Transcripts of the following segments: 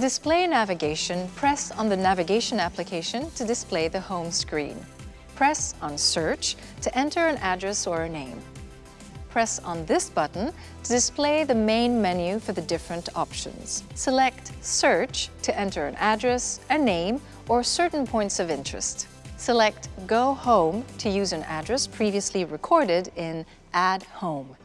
display navigation, press on the navigation application to display the home screen. Press on Search to enter an address or a name. Press on this button to display the main menu for the different options. Select Search to enter an address, a name, or certain points of interest. Select Go Home to use an address previously recorded in Add Home.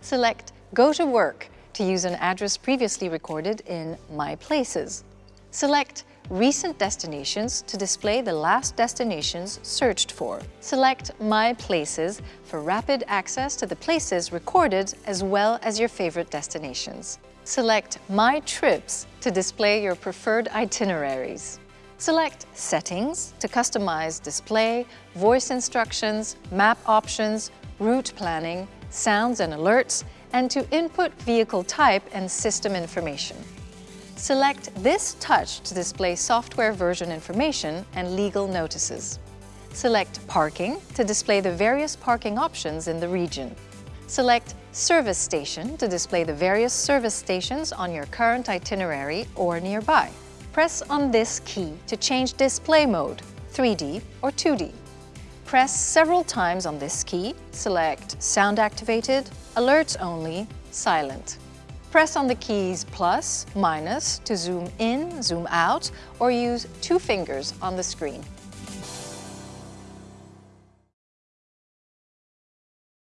Select Go to Work to use an address previously recorded in My Places. Select Recent Destinations to display the last destinations searched for. Select My Places for rapid access to the places recorded as well as your favorite destinations. Select My Trips to display your preferred itineraries. Select Settings to customize display, voice instructions, map options, route planning, sounds and alerts, and to input vehicle type and system information. Select this touch to display software version information and legal notices. Select Parking to display the various parking options in the region. Select Service Station to display the various service stations on your current itinerary or nearby. Press on this key to change display mode, 3D or 2D. Press several times on this key, select Sound Activated, Alerts Only, Silent. Press on the keys plus, minus to zoom in, zoom out, or use two fingers on the screen.